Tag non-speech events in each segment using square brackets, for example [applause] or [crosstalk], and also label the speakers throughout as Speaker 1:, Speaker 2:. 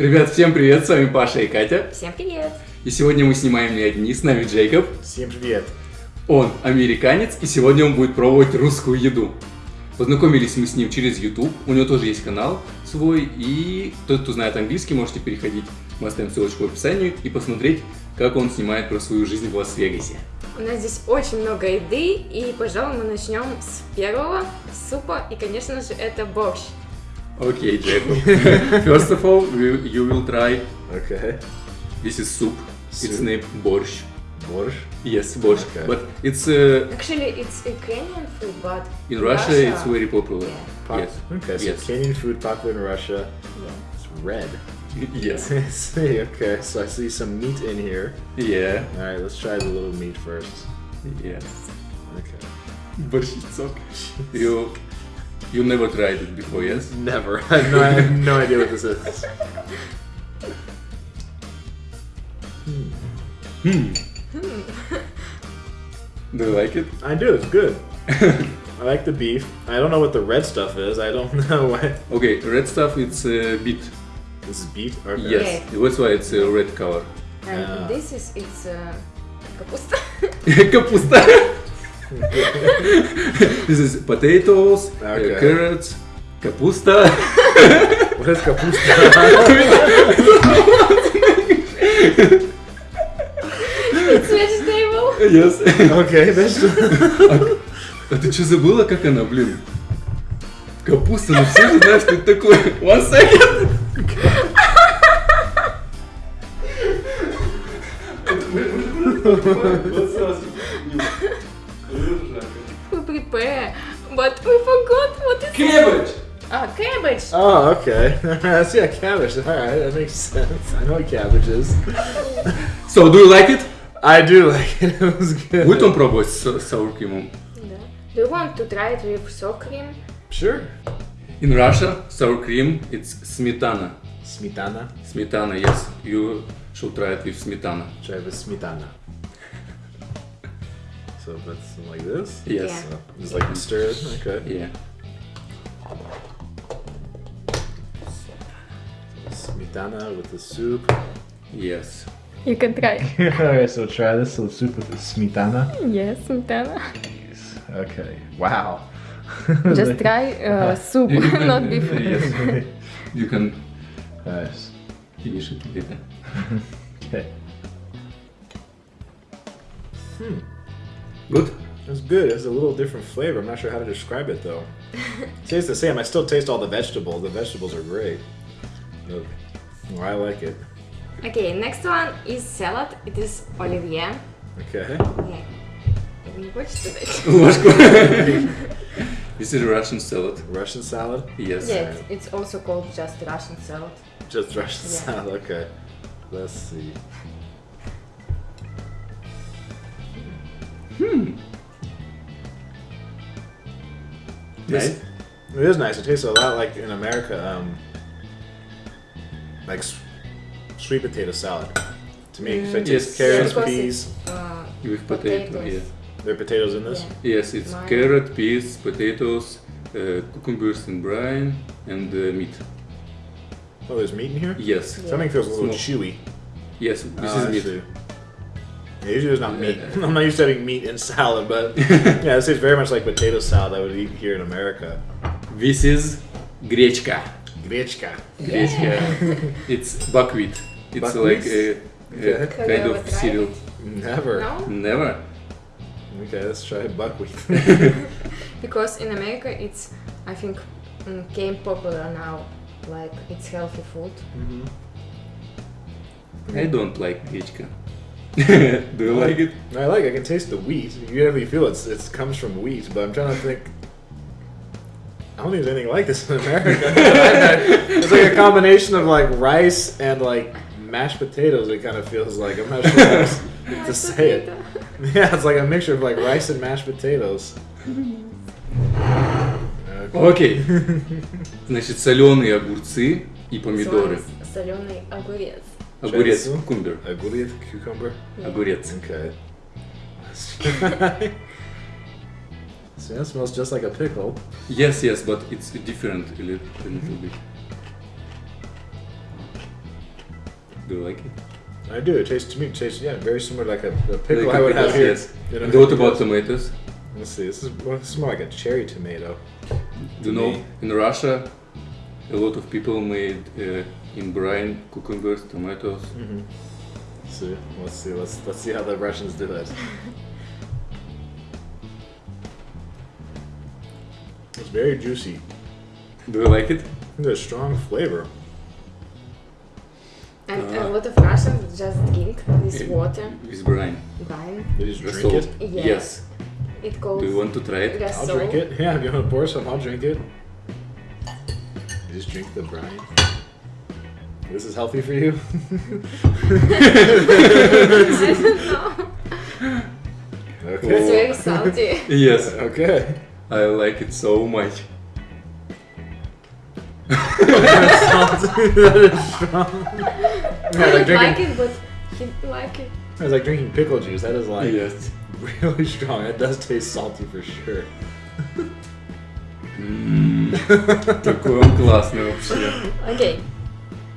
Speaker 1: Ребят, всем привет, с вами Паша и Катя.
Speaker 2: Всем привет!
Speaker 1: И сегодня мы снимаем не одни, с нами Джейкоб.
Speaker 3: Всем привет!
Speaker 1: Он американец, и сегодня он будет пробовать русскую еду. Познакомились мы с ним через YouTube, у него тоже есть канал свой, и тот, кто знает английский, можете переходить, мы оставим ссылочку в описании, и посмотреть, как он снимает про свою жизнь в Лас-Вегасе.
Speaker 2: У нас здесь очень много еды, и, пожалуй, мы начнем с первого супа, и, конечно же, это борщ.
Speaker 1: Окей, Джейкоб. [laughs] First of all, you, you will try,
Speaker 3: Okay.
Speaker 1: this is soup, it's
Speaker 3: Soup.
Speaker 1: named борщ.
Speaker 3: Борщ?
Speaker 1: Yes, борщ.
Speaker 3: Okay.
Speaker 1: But it's, uh,
Speaker 2: Actually, it's Ukrainian food, but
Speaker 1: in Russia, it's very popular.
Speaker 2: Yeah.
Speaker 3: Pop-
Speaker 1: Yes.
Speaker 3: Okay, so
Speaker 1: Yes.
Speaker 3: Kenyan food popular in Russia.
Speaker 2: Yeah.
Speaker 3: It's red. [laughs]
Speaker 1: Yes.
Speaker 3: I [laughs] see, okay, so I see some meat in here.
Speaker 1: Yeah.
Speaker 3: Alright, let's try the little meat first.
Speaker 1: Yes.
Speaker 3: Okay.
Speaker 1: Борщицок. You, you never tried it before, yes?
Speaker 3: Never. I have no, I have no idea what this is. Hmm. hmm.
Speaker 1: Do you like it?
Speaker 3: I do. It's good. [laughs] I like the beef. I don't know what the red stuff is. I don't [laughs] know why.
Speaker 1: Okay, red stuff it's uh, beet.
Speaker 3: This is beet. Okay.
Speaker 1: Yes, that's why it's a uh, red color.
Speaker 2: And this is it's uh, kapusta. [laughs]
Speaker 1: kapusta. This is potatoes, uh,
Speaker 3: Okay.
Speaker 1: carrots, капуста.
Speaker 3: What is kapusta?
Speaker 2: it's vegetable.
Speaker 1: yes.
Speaker 3: okay, vegetable.
Speaker 1: А ты что забыла, как она, блин? Капуста, ну все же знают, что это такое. One second.
Speaker 2: We but we forgot what is
Speaker 1: Cabbage.
Speaker 2: Ah, cabbage.
Speaker 3: Oh, okay. [laughs] I see a cabbage. Alright, that makes sense. I know what cabbage is.
Speaker 1: So, do you like it?
Speaker 3: I do like it. [laughs] It was good.
Speaker 1: Будет он пробовать с sour cream?
Speaker 2: Да. Do you want to try it with sour cream?
Speaker 3: Sure.
Speaker 1: In Russia, sour cream, it's smetana.
Speaker 3: Smetana.
Speaker 1: Smetana, yes. You should try it with smetana.
Speaker 3: Try with smetana. So that's like this.
Speaker 1: Yes.
Speaker 2: Yeah.
Speaker 3: So just like stir it. Okay.
Speaker 1: Yeah.
Speaker 3: Smetana with the soup.
Speaker 1: Yes.
Speaker 2: You can try. [laughs]
Speaker 3: Alright, so try this. So soup with the smetana.
Speaker 2: Yes, smetana.
Speaker 3: Okay. Wow. [laughs]
Speaker 2: Just try uh, [laughs] soup, not beef.
Speaker 1: Yes. You can
Speaker 3: Nice.
Speaker 1: finish it later. Good.
Speaker 3: It's good. It's a little different flavor. I'm not sure how to describe it though. it [laughs] tastes the same. I still taste all the vegetables. The vegetables are great. I like it.
Speaker 2: Okay, next one is salad. It is olivier.
Speaker 3: Okay.
Speaker 2: Yeah. I
Speaker 1: what's the? [laughs] [laughs] Is it Russian salad?
Speaker 3: Russian salad?
Speaker 1: Yes.
Speaker 2: Yeah, it's, it's also called just Russian salad.
Speaker 3: Just Russian
Speaker 2: yeah.
Speaker 3: salad, okay. Let's see.
Speaker 1: Nice.
Speaker 3: It is nice. It tastes a lot like in America, um, like sweet potato salad. To me, 'cause I taste
Speaker 1: Yes.
Speaker 3: carrots,
Speaker 2: Because
Speaker 3: peas.
Speaker 2: it's, uh,
Speaker 1: With potato,
Speaker 2: Potatoes.
Speaker 1: yeah.
Speaker 3: There are potatoes in this.
Speaker 2: yeah.
Speaker 1: Yes, it's
Speaker 2: Mine.
Speaker 1: carrot, peas, potatoes, uh, cucumbers in brine, and uh, meat.
Speaker 3: Oh, there's meat in here.
Speaker 1: Yes.
Speaker 2: Yeah.
Speaker 3: Something feels a little
Speaker 1: Small.
Speaker 3: chewy.
Speaker 1: Yes, this
Speaker 3: Oh, I
Speaker 1: is meat.
Speaker 3: Yeah, usually it's not meat. [laughs] I'm not used to having meat in salad, but [laughs] yeah, this is very much like potato salad I would eat here in America.
Speaker 1: This is grechka.
Speaker 3: Grechka.
Speaker 1: Grechka. Yeah. [laughs] it's buckwheat. It's
Speaker 3: Buckwheat?
Speaker 1: like a, a
Speaker 3: Okay.
Speaker 1: kind of cereal.
Speaker 3: Never.
Speaker 2: No?
Speaker 1: Never.
Speaker 3: Okay, let's try buckwheat.
Speaker 2: Because in America it's, I think, mm, came popular now. Like, it's healthy food.
Speaker 3: Mm-hmm.
Speaker 1: I don't like grechka. [laughs] Do you like it?
Speaker 3: I like. I can taste the wheat. You definitely feel it's it comes from wheat, but I'm trying to think. I don't think there's anything like this in America. [laughs] it's like a combination of like rice and like mashed potatoes. It kind of feels like I'm not sure how else to [laughs] say it. Yeah, it's like a mixture of like rice and mashed potatoes. Okay.
Speaker 1: Окей. Значит, соленые огурцы и помидоры.
Speaker 2: Соленый огурец.
Speaker 1: Огурец,
Speaker 3: Чай,
Speaker 1: кукумбер.
Speaker 3: Aguriet, cucumber.
Speaker 1: Огурец.
Speaker 3: Okay. [laughs] See, that smells just like a pickle.
Speaker 1: Yes, yes, but it's different a little, a little bit. Do you like it?
Speaker 3: I do. It tastes to me. It tastes yeah, very similar like a, a pickle
Speaker 1: Like a
Speaker 3: I would
Speaker 1: pickle,
Speaker 3: have here.
Speaker 1: Yes.
Speaker 3: in
Speaker 1: And what about
Speaker 3: America.
Speaker 1: tomatoes?
Speaker 3: Let's see. This is well, this is more like a cherry tomato.
Speaker 1: Do you know
Speaker 3: Me.
Speaker 1: in Russia, a lot of people made uh, in brine cucumbers, tomatoes.
Speaker 3: Let's see. Let's see. Let's let's see how the Russians do it. It's very juicy.
Speaker 1: Do you like it?
Speaker 3: There's strong flavor.
Speaker 2: And
Speaker 1: Uh,
Speaker 2: a lot of Russians just drink this
Speaker 1: Yeah.
Speaker 2: water,
Speaker 1: With brine.
Speaker 2: Brine.
Speaker 3: They just drink
Speaker 1: salt.
Speaker 3: it.
Speaker 2: Yes.
Speaker 1: Yes.
Speaker 2: It calls
Speaker 1: Do you want to try it?
Speaker 3: I'll
Speaker 2: Gasol.
Speaker 3: drink it. [laughs] Yeah, if you want to pour some, I'll drink it. You just drink the brine. This is healthy for you. [laughs]
Speaker 2: I don't know.
Speaker 3: Okay.
Speaker 2: It's very salty.
Speaker 1: Yes. [laughs]
Speaker 3: Okay.
Speaker 1: I like it so much.
Speaker 3: that is strong. Yeah,
Speaker 2: I
Speaker 3: like
Speaker 2: don't
Speaker 3: drinking.
Speaker 2: like it, but he like it.
Speaker 3: It's like drinking pickle juice. That is like
Speaker 1: yes.
Speaker 3: really strong. It does taste salty for sure.
Speaker 1: М, [laughs] Какой он классный вообще.
Speaker 2: Okay.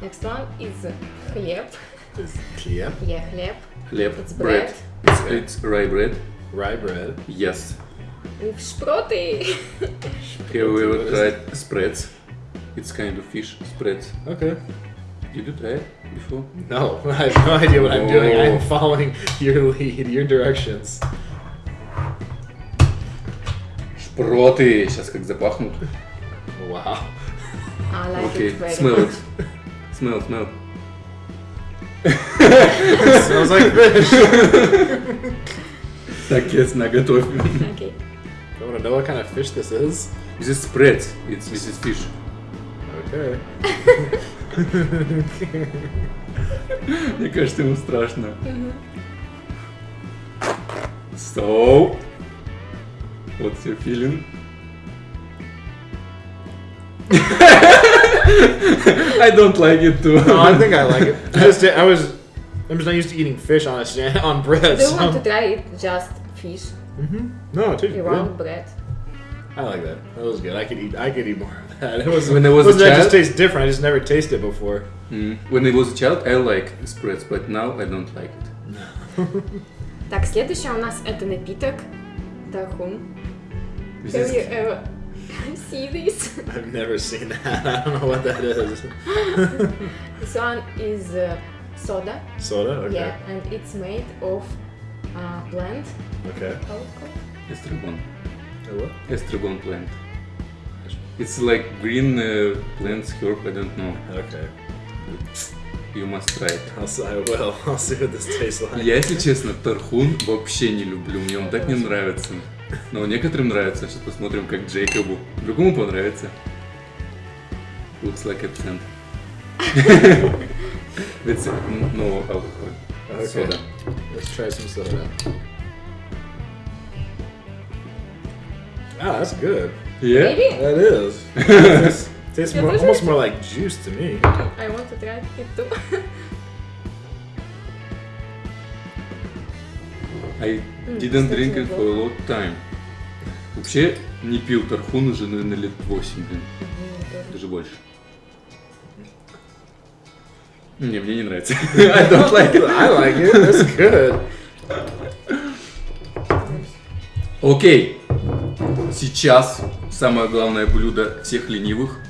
Speaker 2: Next one is хлеб.
Speaker 3: Yeah.
Speaker 2: Yeah, хлеб.
Speaker 1: Хлеб.
Speaker 2: It's
Speaker 1: bread.
Speaker 2: bread.
Speaker 1: It's, it's rye bread.
Speaker 3: Rye bread.
Speaker 1: Yes.
Speaker 2: With шпроты.
Speaker 1: Have you ever tried spreads? It's kind of fish spreads.
Speaker 3: Okay.
Speaker 1: Did you try it before?
Speaker 3: No, [laughs] I have no idea what I'm doing. I'm
Speaker 1: Oh.
Speaker 3: following your lead, your directions.
Speaker 1: Шпроты! Сейчас как запахнут.
Speaker 3: Wow.
Speaker 2: I like
Speaker 1: Окей,
Speaker 2: it very
Speaker 1: smell
Speaker 2: much.
Speaker 1: it. Smell, smell.
Speaker 3: smells like fish. [laughs]
Speaker 1: Так, yes, наготовь.
Speaker 2: Okay.
Speaker 3: I want to know what kind of fish this is.
Speaker 1: This is spreads. It's, this is fish.
Speaker 3: Okay. [laughs]
Speaker 1: Мне кажется, ему страшно. So, what's your feeling? [laughs] [laughs] I don't like it too.
Speaker 3: No, I think I like it. I [laughs] just I was I'm just not used to eating fish on a [laughs] on bread.
Speaker 2: Do you
Speaker 3: so.
Speaker 2: want to try it just fish?
Speaker 3: Mm-hmm. No, too tastes good.
Speaker 2: bread.
Speaker 3: I like that. That was good. I could eat. I could eat more of that. It was
Speaker 1: when it was a child.
Speaker 3: It just tastes different. I just never tasted before.
Speaker 1: Mm. When it was a child, I like spreads, but now I don't like it. No.
Speaker 2: так, следующий у нас это напиток. Тархун. Have you ever [laughs] see this? [laughs]
Speaker 3: I've never seen that. [laughs] I don't know what that is.
Speaker 2: This one is uh, soda.
Speaker 3: Soda. Okay.
Speaker 2: Yeah, and it's made of uh, plant.
Speaker 3: Okay.
Speaker 2: How it called?
Speaker 1: estragon.
Speaker 3: Oh, what?
Speaker 1: Estragon plant. It's like green uh, plants, herb, I don't know.
Speaker 3: Okay.
Speaker 1: You must try it.
Speaker 3: I'll, s- I will. I'll see what this tastes like.
Speaker 1: Я, если честно, тархун вообще не люблю, мне он так не нравится. Но некоторым нравится, сейчас посмотрим, как Джейкобу. Другому понравится. Looks like a plant. It's mm, no alcohol.
Speaker 3: Okay.
Speaker 1: Soda.
Speaker 3: Let's try some soda. Ah, that's good.
Speaker 1: Yeah?
Speaker 3: That is. Tastes, more, almost more like juice to me.
Speaker 2: I want to try it too.
Speaker 1: I didn't drink it for a long time. Вообще не пил тархун уже, наверное, лет 8, блин. Даже больше. Не, мне не нравится. [laughs] I don't like it.
Speaker 3: I like it. That's good.
Speaker 1: Окей. Сейчас самое главное блюдо всех ленивых –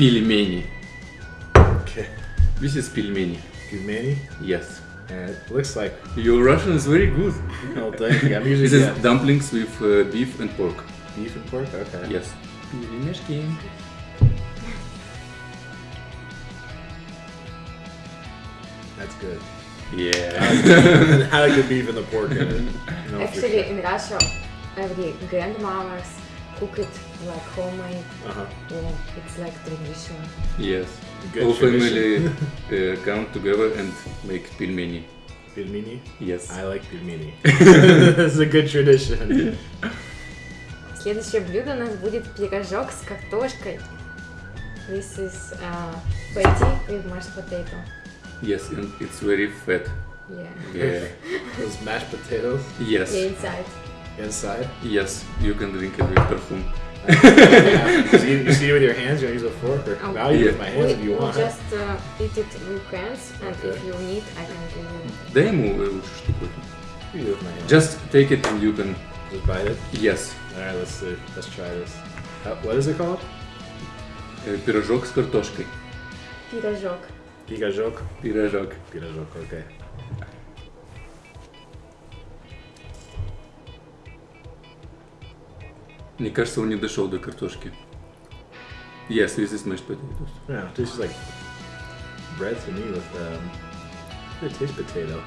Speaker 1: пельмени.
Speaker 3: Okay.
Speaker 1: This is пельмени.
Speaker 3: Gumani.
Speaker 1: Yes.
Speaker 3: And it looks like.
Speaker 1: Your Russian is very good. [laughs]
Speaker 3: Oh, thank you. I'm [laughs] usually
Speaker 1: This is
Speaker 3: yeah,
Speaker 1: dumplings with uh, beef and pork.
Speaker 3: beef and pork. Okay.
Speaker 1: Yes. Пельмешки.
Speaker 3: That's good.
Speaker 1: Yeah. [laughs]
Speaker 3: I like the beef and the pork in it. You know, for
Speaker 2: Actually,
Speaker 3: sure.
Speaker 2: in Russia, every grandmothers cook it like homemade.
Speaker 3: Uh-huh.
Speaker 2: Yeah, it's like tradition.
Speaker 1: yes.
Speaker 3: Good
Speaker 1: All
Speaker 3: tradition.
Speaker 1: family uh, come together and make пельмени.
Speaker 3: Pilmini.
Speaker 1: Yes.
Speaker 3: I like pilmini. [laughs] This is a good tradition.
Speaker 2: Следующее блюдо у нас будет пирожок с картошкой. This is uh, patty with mashed potato.
Speaker 1: Yes, and it's very fat.
Speaker 2: Yeah.
Speaker 1: Yeah. [laughs]
Speaker 3: Those mashed potatoes
Speaker 1: Yes.
Speaker 2: Yeah, inside.
Speaker 3: inside.
Speaker 1: Yes, you can drink it with tarhun.
Speaker 3: Yeah. So you, you see it with your hands, you use a fork, or
Speaker 2: Oh.
Speaker 3: now you
Speaker 1: Yeah.
Speaker 3: with my hands
Speaker 2: We,
Speaker 3: if you
Speaker 2: we
Speaker 3: want.
Speaker 2: just uh, eat it with hands, and
Speaker 3: Okay.
Speaker 2: if you need, I can give you.
Speaker 1: Дай ему э, лучше штуковину.
Speaker 3: You do it with my hands.
Speaker 1: Just take it and you can...
Speaker 3: Just bite it.
Speaker 1: Yes.
Speaker 3: All right, let's see. Let's try this. Uh, what is it called?
Speaker 1: Э, Пирожок с картошкой.
Speaker 2: Пирожок.
Speaker 3: Pigajok.
Speaker 1: Пирожок.
Speaker 3: Pigajok. Okay.
Speaker 1: Мне кажется, он не дошел до картошки. Yes, this is mashed potatoes.
Speaker 3: Yeah, it tastes like bread to me with um. It tastes potato.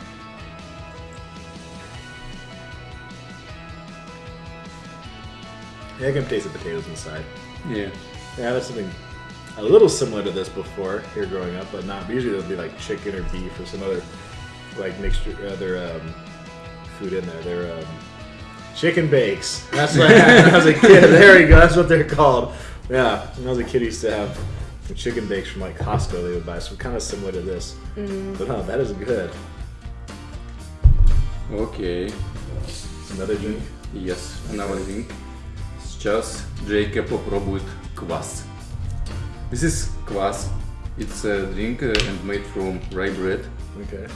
Speaker 3: Yeah, I can taste the potatoes inside.
Speaker 1: Yeah.
Speaker 3: Yeah, I had something a little similar to this before here growing up, but not. Usually there'll be like chicken or beef or some other like mixture, other um, food in there. They're um, chicken bakes. That's what [laughs] I had when I was a kid. There we go. That's what they're called. Yeah, when I was a kid, I used to have some chicken bakes from like Costco. They would buy, so kind of similar to this. But oh, that is good.
Speaker 1: Окей.
Speaker 3: Another drink.
Speaker 1: Yes, another drink. Сейчас Джейка попробует квас. This is квас. It's a drink uh, and made from rye bread.
Speaker 3: Okay.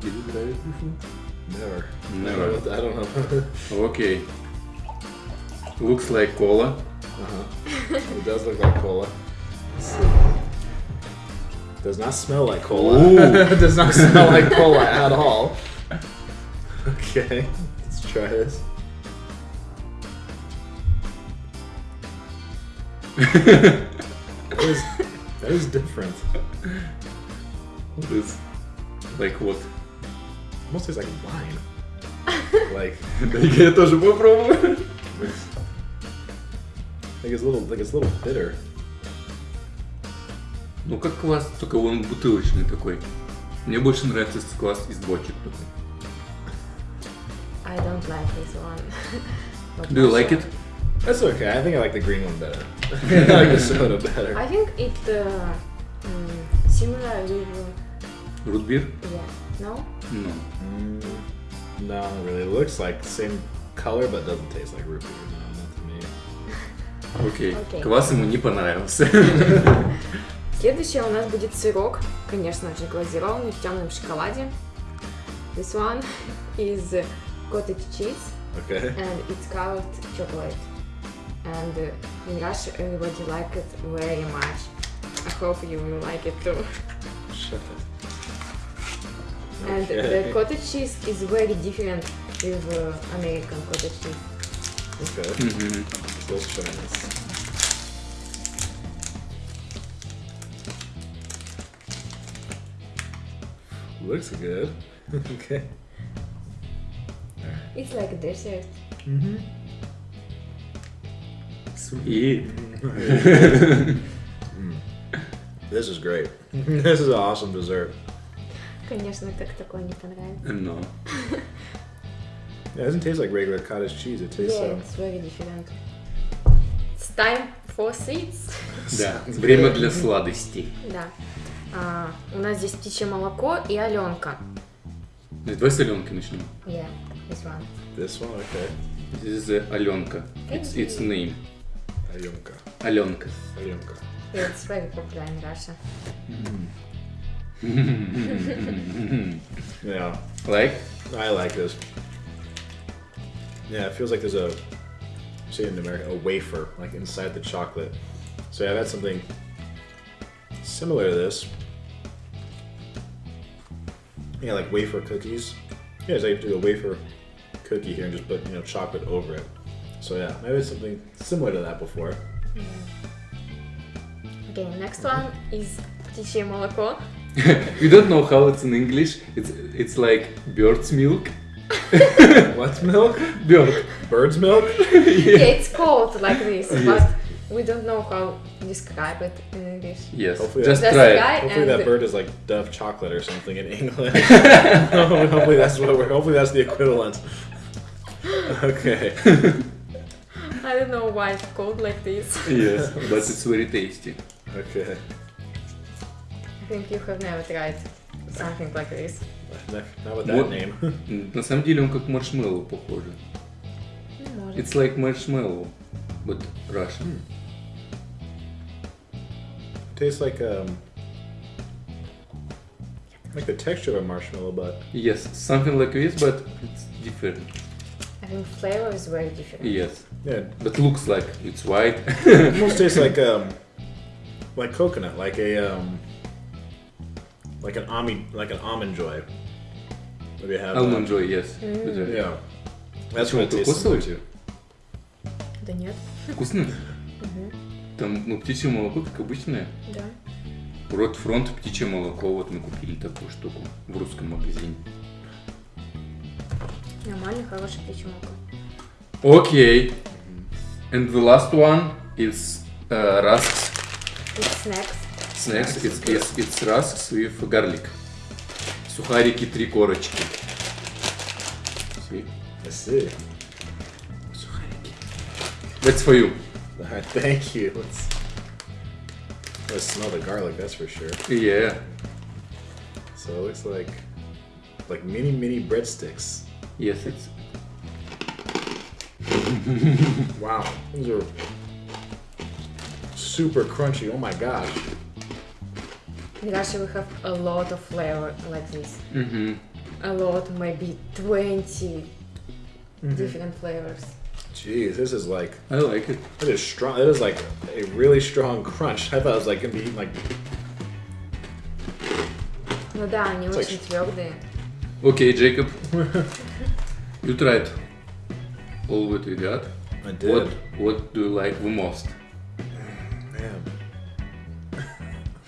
Speaker 1: Did you try it before?
Speaker 3: Never.
Speaker 1: Never.
Speaker 3: I don't know. [laughs]
Speaker 1: Okay. Looks like cola.
Speaker 3: Uh-huh. [laughs] It does look like cola. Does not smell like cola.
Speaker 1: Ooh. [laughs]
Speaker 3: does not smell like cola at all. Okay, let's try this. that, is, that is different.
Speaker 1: What is like what?
Speaker 3: Almost tastes like wine. like,
Speaker 1: я тоже попробую.
Speaker 3: like it's a little, like it's a little bitter.
Speaker 1: Ну как квас, только он бутылочный такой. Мне больше нравится квас из бочек такой.
Speaker 2: I don't like this one.
Speaker 1: Do you like it?
Speaker 3: That's okay. I think I like the green one better. I like the soda better.
Speaker 2: I think it uh, mm, similar with uh,
Speaker 1: Root beer?
Speaker 2: yeah. No.
Speaker 1: No.
Speaker 3: Mm, no, not really. It looks like the same color, but doesn't taste like root beer. No, not to me.
Speaker 1: Окей.
Speaker 2: Окей.
Speaker 1: Квас ему не понравился.
Speaker 2: Следующее у нас будет сырок, конечно же, глазированный в темном шоколаде. This one is cottage cheese
Speaker 3: Okay.
Speaker 2: and it's covered chocolate. And uh, in Russia everybody like it very much. I hope you will like it too.
Speaker 3: Shut Okay.
Speaker 2: And the cottage cheese is very different with uh, American cottage cheese.
Speaker 3: Okay. Mm -hmm. Looks good. [laughs] okay.
Speaker 2: It's like a dessert.
Speaker 3: Mm -hmm.
Speaker 1: Sweet. [laughs] [laughs] mm.
Speaker 3: This is great. Mm-hmm. this is an awesome dessert.
Speaker 2: Конечно, как такое не понравится.
Speaker 1: No.
Speaker 3: Yeah, it doesn't taste like regular cottage cheese. It tastes
Speaker 2: Yeah,
Speaker 3: um,
Speaker 2: it's very different. It's time for sweets.
Speaker 1: Да, время для сладостей.
Speaker 2: Да. А, у нас здесь птичье молоко и Аленка.
Speaker 1: Давай с Аленкой начнем.
Speaker 2: Yeah, this one.
Speaker 3: This one, okay.
Speaker 1: This is uh, Аленка. It's, it's name.
Speaker 3: Ayunka.
Speaker 1: Аленка.
Speaker 3: Ayunka.
Speaker 2: It's very popular in Russia. [laughs]
Speaker 3: yeah.
Speaker 1: Like?
Speaker 3: I like this. Yeah, it feels like there's a, say in America, a wafer, like inside the chocolate. So yeah, I've had something similar to this. Yeah, like wafer cookies. Yeah, so like do a wafer cookie here and just put, you know, chocolate over it. So yeah, maybe something similar to that before. Mm.
Speaker 2: Okay, next one is Petit Chez [laughs]
Speaker 1: we don't know how it's in English. It's it's like bird's milk. [laughs]
Speaker 3: What's milk?
Speaker 1: Bird.
Speaker 3: Bird's milk? [laughs]
Speaker 2: Yeah, it's called like this,
Speaker 1: Yes.
Speaker 2: but we don't know how to describe it in English.
Speaker 1: Yes.
Speaker 3: Hopefully
Speaker 1: Just
Speaker 2: that's
Speaker 1: try it.
Speaker 3: Hopefully that bird is like Dove chocolate or something in England. hopefully that's what we're. Hopefully that's the equivalent. Okay.
Speaker 2: I don't know why it's called like this.
Speaker 1: Yes, but it's very tasty.
Speaker 3: Okay
Speaker 2: I think you have never tried something like this.
Speaker 3: Not, not with that
Speaker 1: What?
Speaker 3: name. [laughs]
Speaker 1: На самом деле он как маршмеллоу похоже.
Speaker 2: Ну, может.
Speaker 1: It's like marshmallow. but Russian.
Speaker 3: Tastes like um, like the texture of a marshmallow, but
Speaker 1: Yes, something like this, but it's different.
Speaker 2: I think flavor is very different.
Speaker 1: Yes,
Speaker 3: yeah,
Speaker 1: but looks like it's white.
Speaker 3: it almost tastes [laughs] like um, like coconut, like a um, like an almond, like an almond joy. Maybe have
Speaker 1: Almond
Speaker 3: that.
Speaker 1: joy, yes.
Speaker 3: Yeah, that's what it tastes similar
Speaker 1: прикусываете?
Speaker 3: to.
Speaker 2: Да нет.
Speaker 1: Вкусно?
Speaker 2: Мгм.
Speaker 1: Там, ну, птичье молоко, как обычное.
Speaker 2: Да.
Speaker 1: Рот фронт птичье молоко, вот мы купили такую штуку в русском магазине.
Speaker 2: Нормально, хороший птичий молоко.
Speaker 1: Okay. And the last one is uh, rusks
Speaker 2: It's snacks.
Speaker 1: snacks. It's, it's, it's rusks with garlic. Сухарики три корочки. See?
Speaker 3: I see.
Speaker 1: Сухарики. That's for you.
Speaker 3: All [laughs] right, thank you. Let's let's smell the garlic. That's for sure.
Speaker 1: Yeah.
Speaker 3: So it looks like like mini mini breadsticks.
Speaker 1: Yes, it's [laughs]
Speaker 3: Wow, these are super crunchy. Oh my gosh.
Speaker 2: In Russia we have a lot of flavor like this.
Speaker 1: Мгм.
Speaker 2: A lot, maybe 20 different flavors.
Speaker 3: Jeez, this is like
Speaker 1: I like it.
Speaker 3: it is strong. It is like a really strong crunch. I thought it was like gonna be eating like
Speaker 2: Ну да, они
Speaker 3: It's like-
Speaker 2: очень твердые.
Speaker 1: Okay, Jacob. you tried all what we got.
Speaker 3: I did.
Speaker 1: What What do you like the most?
Speaker 3: Man.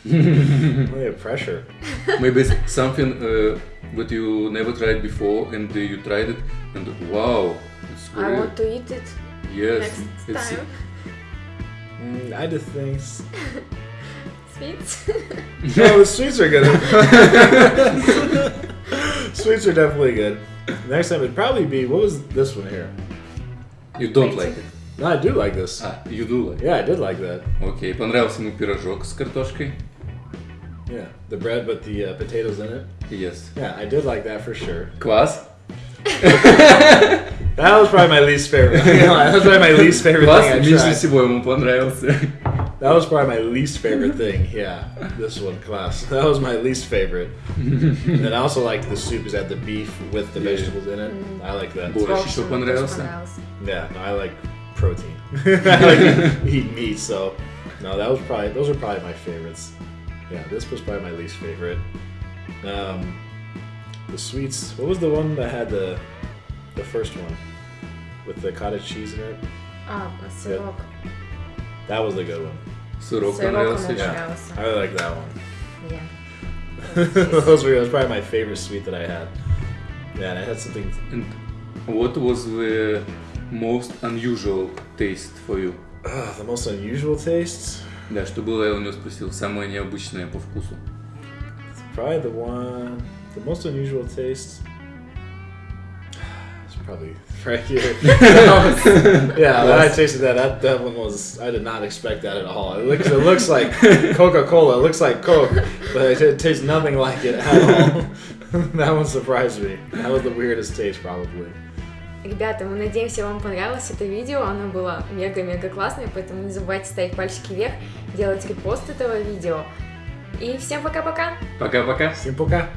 Speaker 3: really a pressure. [laughs]
Speaker 1: Maybe it's something uh, that you never tried before and uh, you tried it and wow, it's
Speaker 2: I
Speaker 1: very
Speaker 2: want to eat it
Speaker 1: yes,
Speaker 2: next
Speaker 1: it's
Speaker 2: time.
Speaker 3: Mm, I just think s- [laughs]
Speaker 2: Sweets.
Speaker 3: no, the [laughs] sweets are good. sweets are definitely good. Next time it'd probably be what was this one here?
Speaker 1: you don't like it.
Speaker 3: No, I do like this.
Speaker 1: Ah, you do like. it.
Speaker 3: Yeah, I did like that.
Speaker 1: Окей, понравился ему пирожок с картошкой.
Speaker 3: Yeah, the bread with the uh, potatoes in it.
Speaker 1: Yes.
Speaker 3: Yeah, I did like that for sure.
Speaker 1: Квас. [laughs]
Speaker 3: That was probably my least favorite. [laughs] that was probably my least favorite
Speaker 1: Квас
Speaker 3: thing I
Speaker 1: меньше
Speaker 3: tried.
Speaker 1: всего ему понравился.
Speaker 3: That was probably my least favorite thing. Yeah, this one class. [laughs] That was my least favorite. and I also liked the soup is had the beef with the
Speaker 1: Yeah.
Speaker 3: vegetables in it. I like that.
Speaker 1: Борщ
Speaker 2: Борщ
Speaker 1: еще
Speaker 2: мне тоже
Speaker 1: понравился.
Speaker 2: понравился.
Speaker 3: Yeah, no, I like protein. I like eat meat, so no, that was probably those are probably my favorites. Yeah, this was probably my least favorite. Um, the sweets. What was the one that had the the first one with the cottage cheese in it?
Speaker 2: Ah, oh, Yeah.
Speaker 3: That was the good one.
Speaker 2: Sirocco,
Speaker 1: Sirocco
Speaker 2: yeah.
Speaker 3: I really like that one.
Speaker 2: Yeah. [laughs]
Speaker 3: Those were probably my favorite sweet that I had. Yeah, I had something.
Speaker 1: And what was the most unusual taste for you?
Speaker 3: Uh, the most unusual taste?
Speaker 1: Да, что было, я у него спросил, самое необычное по вкусу.
Speaker 3: Probably the one. The most unusual taste. It's probably [sighs] right here. [laughs] [laughs] yeah, when I tasted that, that that one was. I did not expect that at all. It looks. It looks like Coca Cola. It looks like Coke, but it, it tastes nothing like it at all. [laughs] that one surprised me. That was the weirdest taste, probably.
Speaker 2: Ребята, мы надеемся, вам понравилось это видео. Оно было мега-мега классное, поэтому не забывайте ставить пальчики вверх, делать репост этого видео. И всем пока-пока!
Speaker 1: Пока-пока.
Speaker 3: Всем пока.